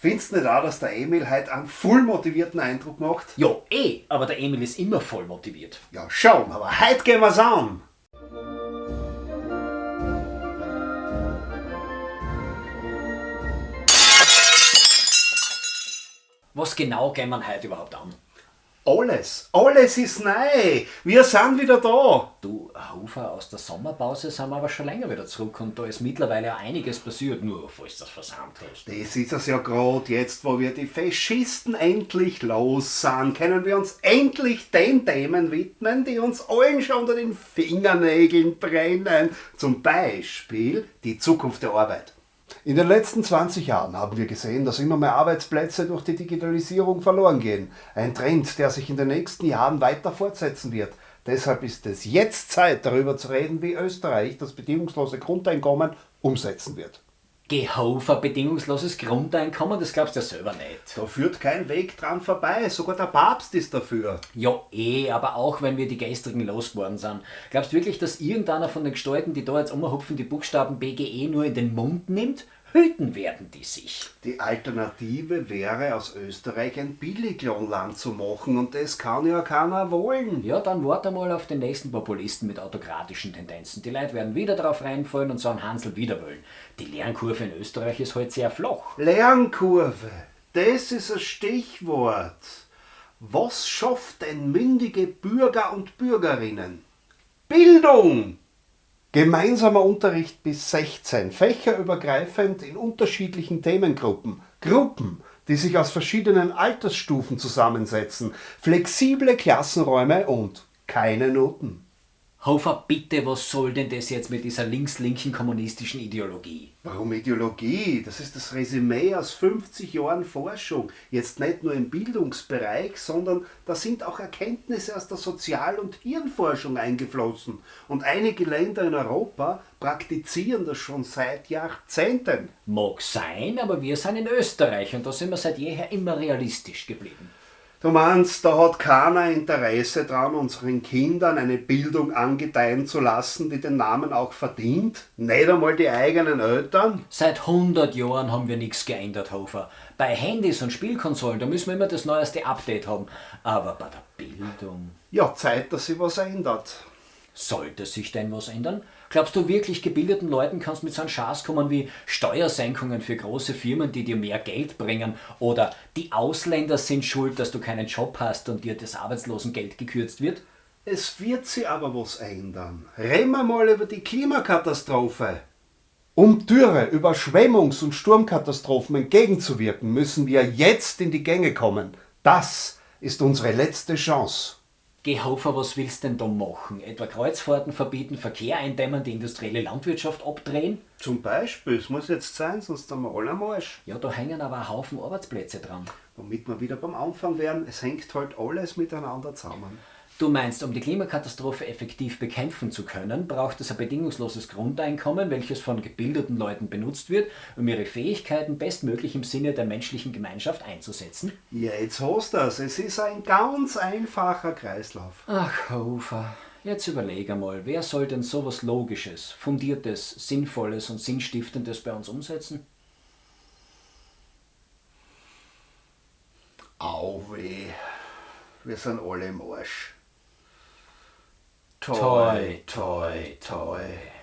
Findest du nicht auch, dass der Emil heute einen voll motivierten Eindruck macht? Ja, eh, aber der Emil ist immer voll motiviert. Ja, schon, aber heute gehen wir's an. Was genau gehen wir heute überhaupt an? Alles, alles ist neu. Wir sind wieder da. Du, Hofer, aus der Sommerpause sind wir aber schon länger wieder zurück und da ist mittlerweile auch einiges passiert, nur falls du das versammelt hast. Das ist es ja gerade jetzt, wo wir die Faschisten endlich los sind, können wir uns endlich den Themen widmen, die uns allen schon unter den Fingernägeln brennen. Zum Beispiel die Zukunft der Arbeit. In den letzten 20 Jahren haben wir gesehen, dass immer mehr Arbeitsplätze durch die Digitalisierung verloren gehen. Ein Trend, der sich in den nächsten Jahren weiter fortsetzen wird. Deshalb ist es jetzt Zeit, darüber zu reden, wie Österreich das bedingungslose Grundeinkommen umsetzen wird. Gehofer bedingungsloses Grundeinkommen, das glaubst du ja selber nicht. Da führt kein Weg dran vorbei, sogar der Papst ist dafür. Ja, eh, aber auch wenn wir die gestrigen losgeworden sind. Glaubst du wirklich, dass irgendeiner von den Gestalten, die da jetzt umhupfen, die Buchstaben BGE nur in den Mund nimmt? Hüten werden die sich. Die Alternative wäre, aus Österreich ein Billiglohnland zu machen und das kann ja keiner wollen. Ja, dann warte mal auf den nächsten Populisten mit autokratischen Tendenzen. Die Leute werden wieder darauf reinfallen und sagen, Hansel wieder wollen. Die Lernkurve in Österreich ist halt sehr flach. Lernkurve, das ist ein Stichwort. Was schafft denn mündige Bürger und Bürgerinnen? Bildung! Gemeinsamer Unterricht bis 16, fächerübergreifend in unterschiedlichen Themengruppen, Gruppen, die sich aus verschiedenen Altersstufen zusammensetzen, flexible Klassenräume und keine Noten. Hofer, bitte, was soll denn das jetzt mit dieser links-linken kommunistischen Ideologie? Warum Ideologie? Das ist das Resümee aus 50 Jahren Forschung. Jetzt nicht nur im Bildungsbereich, sondern da sind auch Erkenntnisse aus der Sozial- und Hirnforschung eingeflossen. Und einige Länder in Europa praktizieren das schon seit Jahrzehnten. Mag sein, aber wir sind in Österreich und da sind wir seit jeher immer realistisch geblieben. Du meinst, da hat keiner Interesse dran, unseren Kindern eine Bildung angedeihen zu lassen, die den Namen auch verdient? Nicht einmal die eigenen Eltern? Seit 100 Jahren haben wir nichts geändert, Hofer. Bei Handys und Spielkonsolen, da müssen wir immer das neueste Update haben. Aber bei der Bildung. Ja, Zeit, dass sich was ändert. Sollte sich denn was ändern? Glaubst du wirklich, gebildeten Leuten kannst mit so einem Schatz kommen wie Steuersenkungen für große Firmen, die dir mehr Geld bringen oder die Ausländer sind schuld, dass du keinen Job hast und dir das Arbeitslosengeld gekürzt wird? Es wird sich aber was ändern. Reden wir mal über die Klimakatastrophe. Um Dürre, Überschwemmungs- und Sturmkatastrophen entgegenzuwirken, müssen wir jetzt in die Gänge kommen. Das ist unsere letzte Chance. Gehofer, was willst du denn da machen? Etwa Kreuzfahrten verbieten, Verkehr eindämmen, die industrielle Landwirtschaft abdrehen? Zum Beispiel, es muss jetzt sein, sonst haben wir alle am Arsch. Ja, da hängen aber ein Haufen Arbeitsplätze dran. Womit wir wieder beim Anfang wären, es hängt halt alles miteinander zusammen. Du meinst, um die Klimakatastrophe effektiv bekämpfen zu können, braucht es ein bedingungsloses Grundeinkommen, welches von gebildeten Leuten benutzt wird, um ihre Fähigkeiten bestmöglich im Sinne der menschlichen Gemeinschaft einzusetzen? Ja, jetzt hast du es. Es ist ein ganz einfacher Kreislauf. Ach, Hofer, jetzt überleg einmal, wer soll denn sowas Logisches, Fundiertes, Sinnvolles und Sinnstiftendes bei uns umsetzen? Au weh, wir sind alle im Arsch. toy, toy, toy.